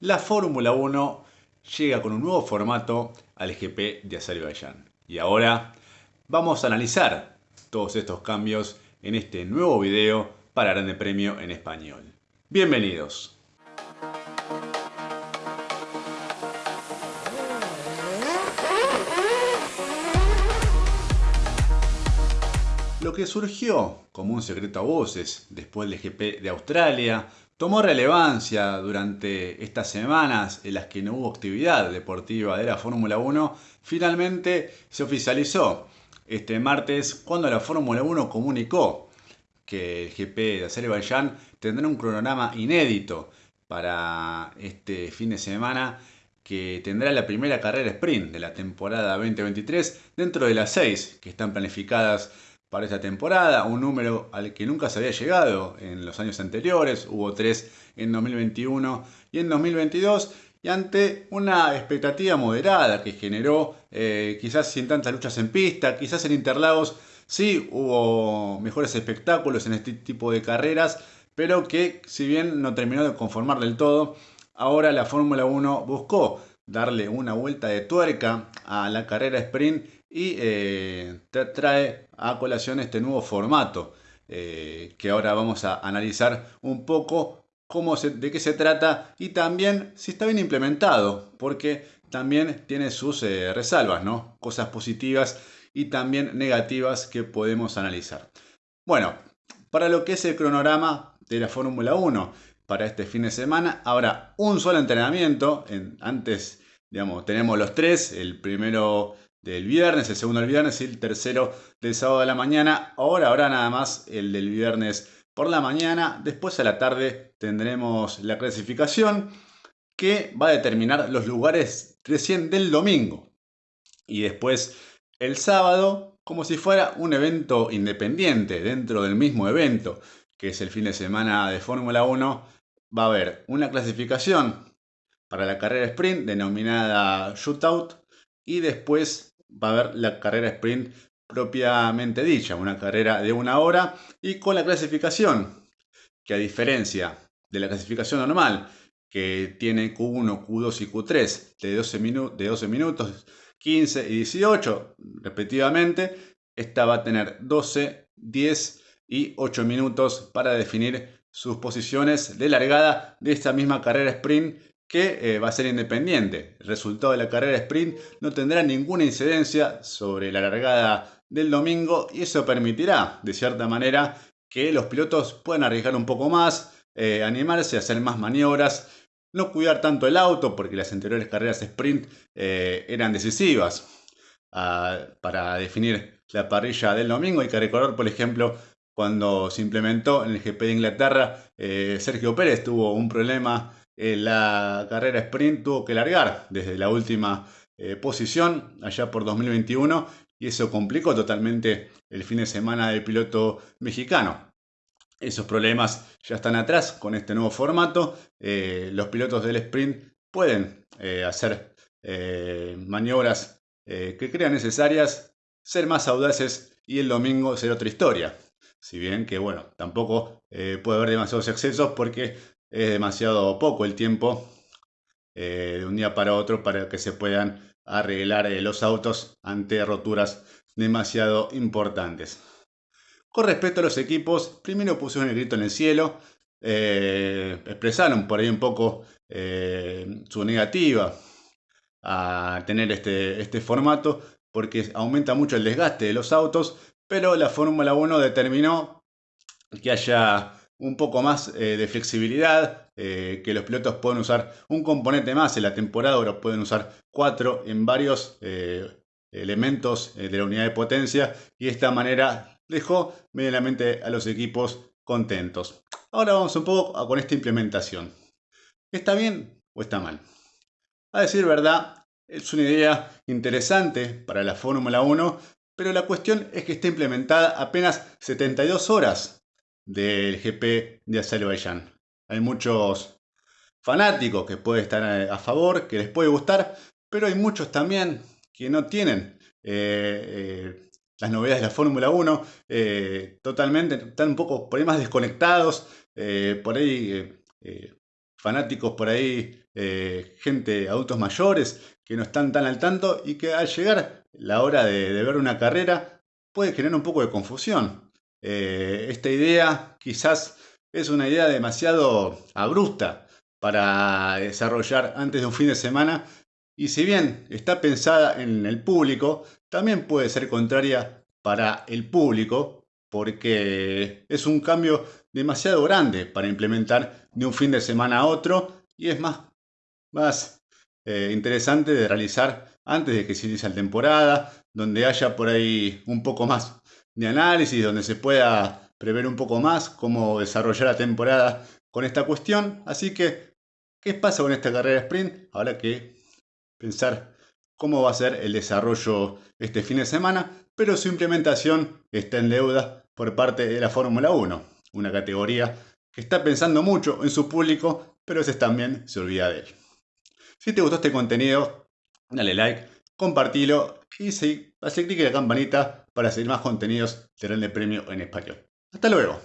la Fórmula 1 llega con un nuevo formato al GP de Azerbaiyán. Y ahora vamos a analizar todos estos cambios en este nuevo video para Grande Premio en Español. Bienvenidos. Lo que surgió como un secreto a voces después del GP de Australia tomó relevancia durante estas semanas en las que no hubo actividad deportiva de la Fórmula 1, finalmente se oficializó este martes cuando la Fórmula 1 comunicó que el GP de Azerbaiyán tendrá un cronograma inédito para este fin de semana que tendrá la primera carrera sprint de la temporada 2023 dentro de las seis que están planificadas para esta temporada, un número al que nunca se había llegado en los años anteriores, hubo tres en 2021 y en 2022, y ante una expectativa moderada que generó eh, quizás sin tantas luchas en pista, quizás en Interlagos sí hubo mejores espectáculos en este tipo de carreras, pero que si bien no terminó de conformar del todo, ahora la Fórmula 1 buscó darle una vuelta de tuerca a la carrera sprint y eh, trae a colación este nuevo formato eh, que ahora vamos a analizar un poco cómo de qué se trata y también si está bien implementado, porque también tiene sus eh, resalvas, ¿no? cosas positivas y también negativas que podemos analizar. Bueno, para lo que es el cronograma de la Fórmula 1 para este fin de semana, habrá un solo entrenamiento. En, antes, digamos, tenemos los tres. El primero del viernes, el segundo del viernes y el tercero del sábado de la mañana. Ahora habrá nada más el del viernes por la mañana. Después a la tarde tendremos la clasificación que va a determinar los lugares recién del domingo. Y después el sábado, como si fuera un evento independiente dentro del mismo evento, que es el fin de semana de Fórmula 1, va a haber una clasificación para la carrera sprint denominada shootout y después va a haber la carrera sprint propiamente dicha, una carrera de una hora y con la clasificación, que a diferencia de la clasificación normal, que tiene Q1, Q2 y Q3 de 12, de 12 minutos, 15 y 18 respectivamente, esta va a tener 12, 10 y 8 minutos para definir sus posiciones de largada de esta misma carrera sprint que eh, va a ser independiente. El resultado de la carrera sprint no tendrá ninguna incidencia sobre la largada del domingo y eso permitirá, de cierta manera, que los pilotos puedan arriesgar un poco más, eh, animarse a hacer más maniobras, no cuidar tanto el auto porque las anteriores carreras sprint eh, eran decisivas ah, para definir la parrilla del domingo. Hay que recordar, por ejemplo, cuando se implementó en el GP de Inglaterra, Sergio Pérez tuvo un problema eh, la carrera sprint tuvo que largar desde la última eh, posición allá por 2021 y eso complicó totalmente el fin de semana del piloto mexicano. Esos problemas ya están atrás con este nuevo formato. Eh, los pilotos del sprint pueden hacer maniobras que crean necesarias, ser más audaces y el domingo ser otra historia. Si bien que, bueno, tampoco puede haber demasiados excesos porque es demasiado poco el tiempo eh, de un día para otro para que se puedan arreglar eh, los autos ante roturas demasiado importantes. Con respecto a los equipos, primero pusieron el grito en el cielo, eh, expresaron por ahí un poco su negativa a tener este, este formato porque aumenta mucho el desgaste de los autos, pero la Fórmula 1 determinó que haya un poco más eh, de flexibilidad, eh, que los pilotos pueden usar un componente más en la temporada, ahora pueden usar cuatro en varios eh, elementos de la unidad de potencia y de esta manera dejó medianamente a los equipos contentos. Ahora vamos un poco con esta implementación. ¿Está bien o está mal? A decir verdad, es una idea interesante para la Fórmula 1, pero la cuestión es que está implementada apenas 72 horas del GP de Azerbaiyán. Hay muchos fanáticos que pueden estar a favor, que les puede gustar, pero hay muchos también que no tienen eh, eh, las novedades de la Fórmula 1, eh, totalmente, están un poco por ahí más desconectados, por ahí fanáticos por ahí, gente, adultos mayores, que no están tan al tanto y que al llegar la hora de, ver una carrera puede generar un poco de confusión. Eh, esta idea quizás es una idea demasiado abrupta para desarrollar antes de un fin de semana. Y si bien está pensada en el público, también puede ser contraria para el público porque es un cambio demasiado grande para implementar de un fin de semana a otro y es más, más eh, interesante de realizar antes de que se inicie la temporada, donde haya por ahí un poco más de análisis, donde se pueda prever un poco más cómo desarrollar la temporada con esta cuestión. Así que, ¿qué pasa con esta carrera sprint? Habrá que pensar cómo va a ser el desarrollo este fin de semana, pero su implementación está en deuda por parte de la Fórmula 1, una categoría que está pensando mucho en su público, pero ese también se olvida de él. Si te gustó este contenido, dale like, compartilo y sí, hace clic en la campanita para seguir más contenidos de Grande Premio en español. Hasta luego.